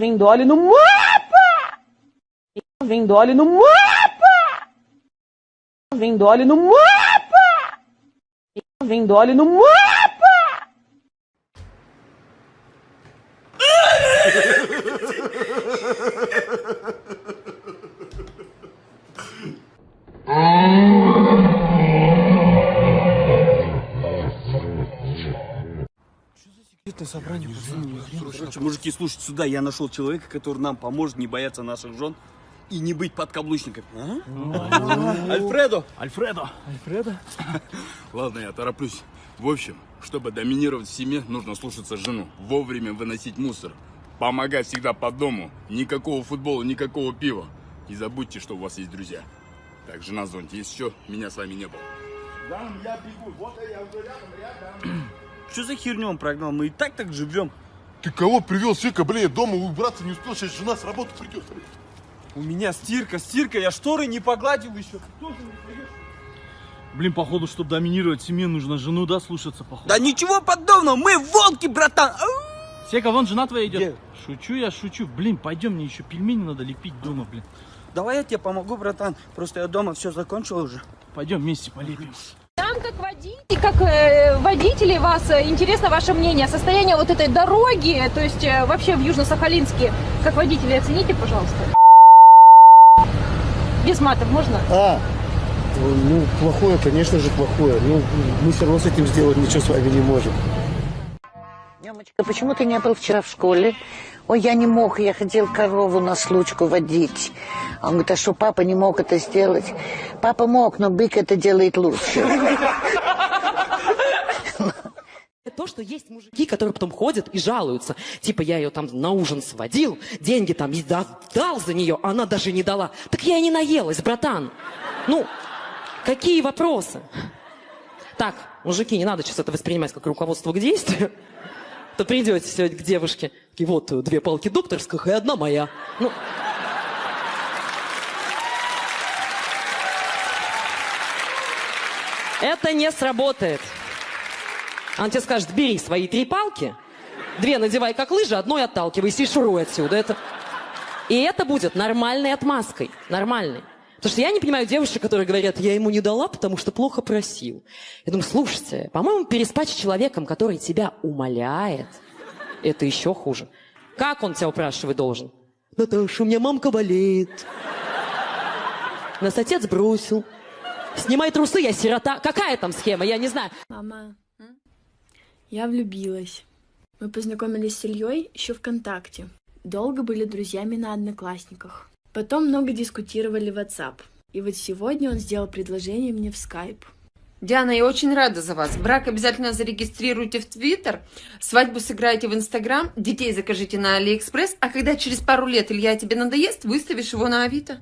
vendo óleo no mapa! Vendo óleo no mapa! Vendo óleo no mapa! Vendo óleo no mapa! Короче, мужики, слушайте сюда, я нашел человека, который нам поможет не бояться наших жен и не быть подкаблучниками. А? Альфредо! Альфредо! Альфредо? Ладно, я тороплюсь. В общем, чтобы доминировать в семье, нужно слушаться жену, вовремя выносить мусор, помогать всегда по дому, никакого футбола, никакого пива. И забудьте, что у вас есть друзья. Так, жена зонте, есть еще, меня с вами не было. Да, я бегу, вот я уже рядом, рядом. Что за херню он прогнал? Мы и так так живем. Ты кого привел, Сека, бля, я дома убраться не успел, сейчас жена с работы придет. У меня стирка, стирка, я шторы не погладил еще. Блин, походу, чтобы доминировать в семье, нужно жену, да, слушаться, походу. Да ничего подобного, мы волки, братан! Сека, вон жена твоя идет. Где? Шучу я, шучу. Блин, пойдем, мне еще пельмени надо лепить дома, блин. Давай я тебе помогу, братан. Просто я дома все закончил уже. Пойдем вместе полепим. Нам, как водитель, как э, водители, вас э, интересно ваше мнение, состояние вот этой дороги, то есть э, вообще в Южно-Сахалинске, как водители, оцените, пожалуйста. Без матов можно? А, ну, плохое, конечно же, плохое. Ну, мы все равно с этим сделать ничего с вами не можем. Мамочка, почему ты не был вчера в школе? Ой, я не мог, я хотел корову на случку водить. А он говорит, а что, папа не мог это сделать? Папа мог, но бык это делает лучше. То, что есть мужики, которые потом ходят и жалуются. Типа, я ее там на ужин сводил, деньги там дал за нее, а она даже не дала. Так я и не наелась, братан. Ну, какие вопросы? Так, мужики, не надо сейчас это воспринимать как руководство к действию. То придете сегодня к девушке, и вот две палки докторских и одна моя. Ну, это не сработает. Она тебе скажет, бери свои три палки, две надевай как лыжи, одной отталкивайся и шуруй отсюда. Это... И это будет нормальной отмазкой. Нормальной. Потому что я не понимаю девушек, которые говорят, я ему не дала, потому что плохо просил. Я думаю, слушайте, по-моему, переспать с человеком, который тебя умоляет, это еще хуже. Как он тебя упрашивать должен? Наташа, у меня мамка болеет. Нас отец бросил. Снимай трусы, я сирота. Какая там схема? Я не знаю. Мама, я влюбилась. Мы познакомились с Ильей еще ВКонтакте. Долго были друзьями на Одноклассниках. Потом много дискутировали в WhatsApp. И вот сегодня он сделал предложение мне в Skype. Диана, я очень рада за вас. Брак обязательно зарегистрируйте в Твиттер, свадьбу сыграйте в Инстаграм, детей закажите на Алиэкспресс, а когда через пару лет Илья тебе надоест, выставишь его на Авито.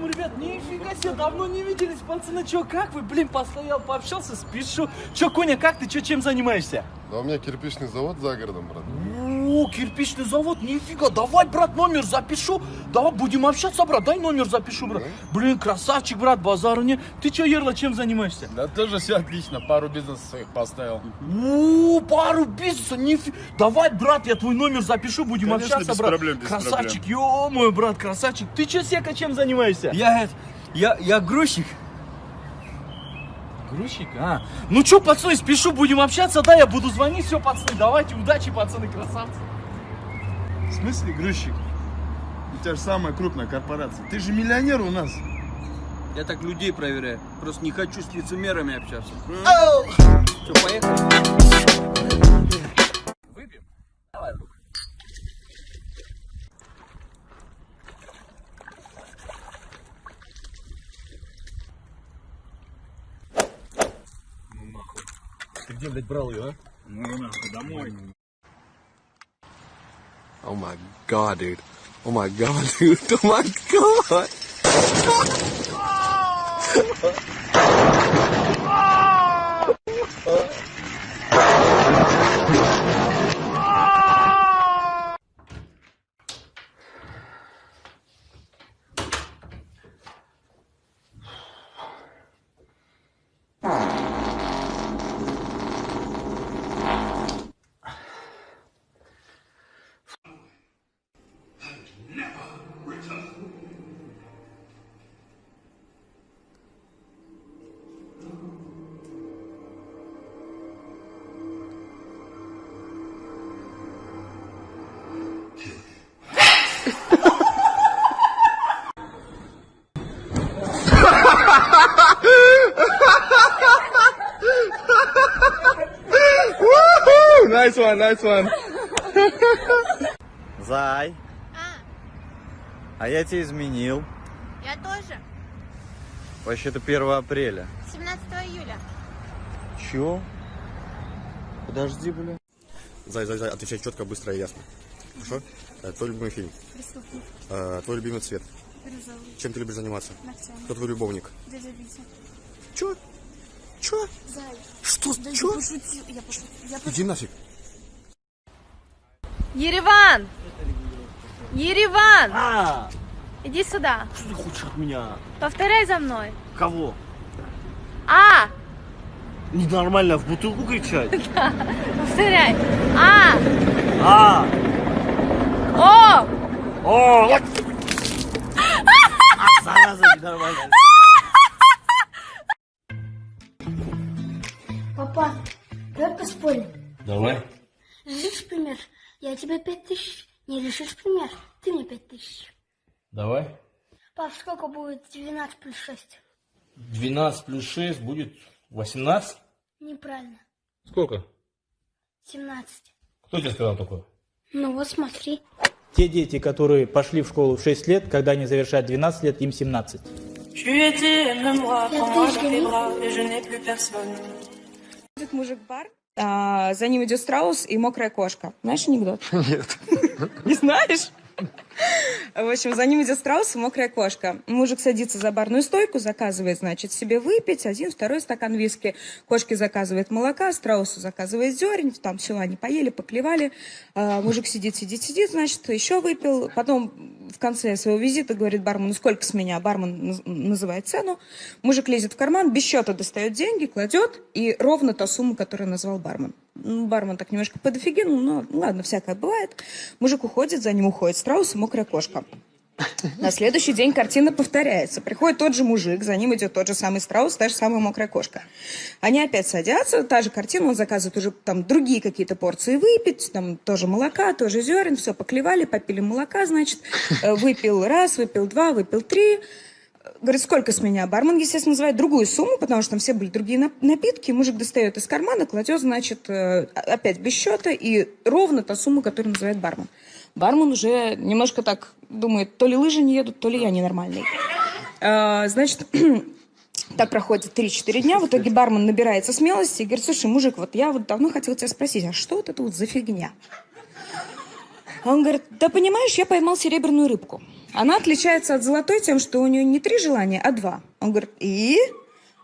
Нифига себе, давно не виделись, пацаны. Чё, как вы? Блин, постоял, пообщался, спешу. Чё, Коня, как ты? Чё, чем занимаешься? Да у меня кирпичный завод за городом, брат. О, кирпичный завод, нифига. Давай, брат, номер запишу. Давай, будем общаться, брат. Дай номер запишу, брат. Блин, красавчик, брат, базару не. Ты чё, Ерла, чем занимаешься? Да тоже все отлично, пару бизнесов своих поставил. О, пару бизнеса, нифига. Давай, брат, я твой номер запишу, будем Конечно, общаться, без брат. проблем, без красавчик, ё мой брат, красавчик. Ты чё, Сека, чем занимаешься? Я, я, я грузчик. Грузчик? А. Ну чё, пацаны, спешу, будем общаться, да, я буду звонить, все, пацаны, давайте, удачи, пацаны, красавцы. В смысле грузчик? У тебя же самая крупная корпорация. Ты же миллионер у нас. Я так людей проверяю. Просто не хочу с лицемерами общаться. Что, поехали? Ты где, блядь, брал ее, а? Ну, нахуй, домой. Oh my god, dude. Oh my god, dude. Oh my god. Nice one, nice one. Зай. А я тебе изменил. Я тоже. Вообще-то 1 апреля. 17 июля. Чё? Подожди, бля. Зай, зай, зай, отвечай четко, быстро и ясно. Хорошо? Э, Твой любимый фильм. Преступник. Э, Твой любимый цвет. Розовый. Чем ты любишь заниматься? Ногтями. Кто твой любовник? Дядя Витя. Чё? Чё? Зай. Что? Да Чё? я пошутил. Я пошутил. Я Иди нафиг. Ереван! Ереван! А, Иди сюда. что ты хочешь от меня? Повторяй за мной. Кого? А! Ненормально в бутылку кричать? Повторяй. А! А! О! О! вот. А, зараза, ненормально. Папа, давай поспорим. Давай. Решишь пример? Я тебе пять тысяч. Не решишь пример? Ты мне пять тысяч. Давай. Пап, сколько будет 12 плюс 6? 12 плюс 6 будет 18. Неправильно. Сколько? 17. Кто тебе сказал такое? Ну вот смотри. Те дети, которые пошли в школу в 6 лет, когда они завершают 12 лет, им 17. Этот мужик-бар, а, за ним идет страус и мокрая кошка. Знаешь анекдот? Нет. Не знаешь? В общем, за ним идет страус и мокрая кошка. Мужик садится за барную стойку, заказывает, значит, себе выпить один, второй стакан виски. Кошке заказывает молока, страусу заказывает зерен. Там все, они поели, поклевали. А, мужик сидит, сидит, сидит, значит, еще выпил. Потом в конце своего визита говорит бармену, сколько с меня? Бармен наз- называет цену. Мужик лезет в карман, без счета достает деньги, кладет, и ровно та сумма, которую назвал бармен. Ну, бармен так немножко подофигенул, но ладно, всякое бывает. Мужик уходит, за ним уходит страус и мокрая кошка. На следующий день картина повторяется. Приходит тот же мужик, за ним идет тот же самый страус, та же самая мокрая кошка. Они опять садятся, та же картина, он заказывает уже там другие какие-то порции выпить, там тоже молока, тоже зерен, все, поклевали, попили молока, значит, э, выпил раз, выпил два, выпил три. Говорит, сколько с меня? Бармен, естественно, называет другую сумму, потому что там все были другие нап- напитки. Мужик достает из кармана, кладет, значит, э, опять без счета, и ровно та сумма, которую называет бармен. Бармен уже немножко так думает, то ли лыжи не едут, то ли я ненормальный. А, Значит, так проходит 3-4 дня, в итоге бармен набирается смелости и говорит, слушай, мужик, вот я вот давно хотел тебя спросить, а что вот это вот за фигня? А он говорит, да понимаешь, я поймал серебряную рыбку. Она отличается от золотой тем, что у нее не три желания, а два. Он говорит, и?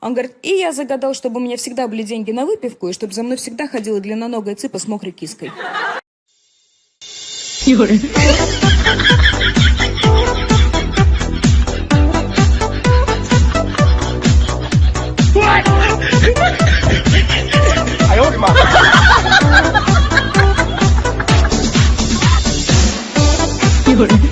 Он говорит, и я загадал, чтобы у меня всегда были деньги на выпивку, и чтобы за мной всегда ходила длинноногая цыпа с мокрой киской. Юра.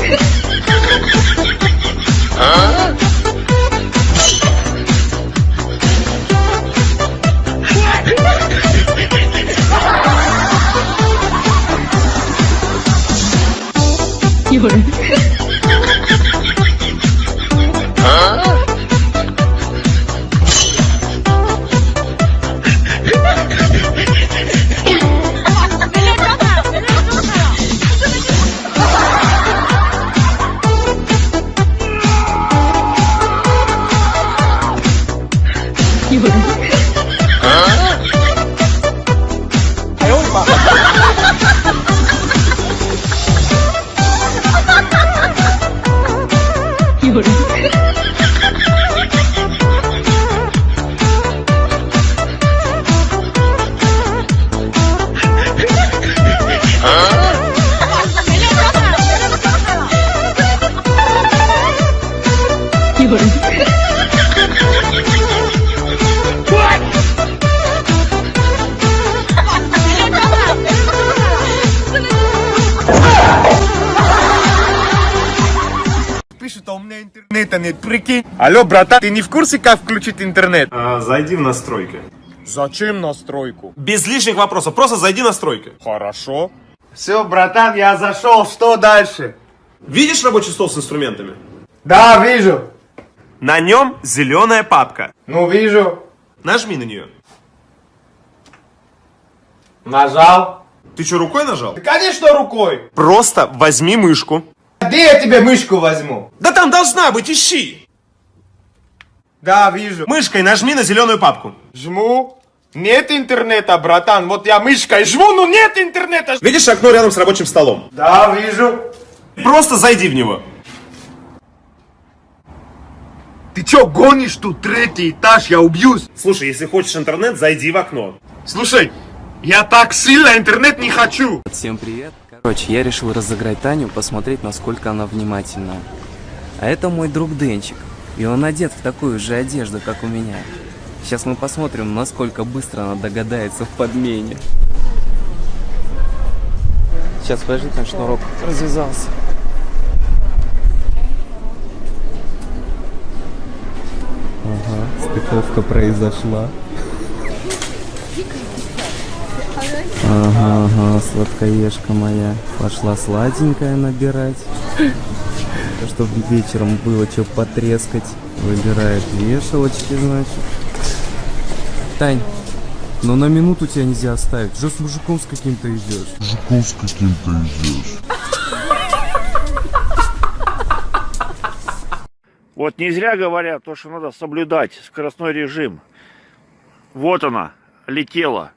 哎 Huh? 有人。Меня интернета нет, прикинь. Алло, братан, ты не в курсе, как включить интернет? зайди в настройки. Зачем настройку? Без лишних вопросов, просто зайди в настройки. Хорошо. Все, братан, я зашел, что дальше? Видишь рабочий стол с инструментами? Да, вижу. На нем зеленая папка. Ну, вижу. Нажми на нее. Нажал. Ты что, рукой нажал? Да, конечно, рукой. Просто возьми мышку. Где я тебе мышку возьму? Да там должна быть, ищи. Да, вижу. Мышкой нажми на зеленую папку. Жму. Нет интернета, братан. Вот я мышкой жму, но нет интернета. Видишь окно рядом с рабочим столом? Да, вижу. Просто зайди в него. Ты чё, гонишь тут третий этаж? Я убьюсь. Слушай, если хочешь интернет, зайди в окно. Слушай, я так сильно интернет не хочу. Всем привет. Короче, я решил разыграть Таню, посмотреть, насколько она внимательная. А это мой друг Денчик. И он одет в такую же одежду, как у меня. Сейчас мы посмотрим, насколько быстро она догадается в подмене. Сейчас, подожди, там шнурок развязался. Ага, стыковка произошла. Ага, ага, сладкоежка моя. Пошла сладенькая набирать. Чтобы вечером было что потрескать. Выбирает вешалочки, значит. Тань, ну на минуту тебя нельзя оставить. Уже с мужиком с каким-то идешь. Мужиком с каким-то идешь. Вот не зря говорят, то, что надо соблюдать скоростной режим. Вот она, летела.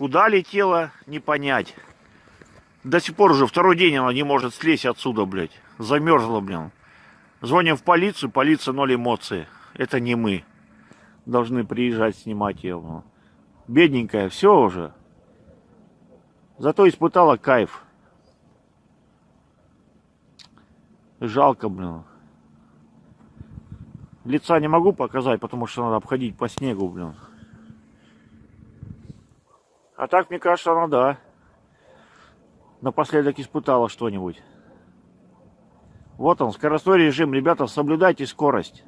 Куда летела, не понять. До сих пор уже второй день она не может слезть отсюда, блядь. Замерзла, блин. Звоним в полицию, полиция ноль эмоций. Это не мы. Должны приезжать снимать ее. блин. Бедненькая, все уже. Зато испытала кайф. Жалко, блин. Лица не могу показать, потому что надо обходить по снегу, блин. А так, мне кажется, она да. Напоследок испытала что-нибудь. Вот он, скоростной режим. Ребята, соблюдайте скорость.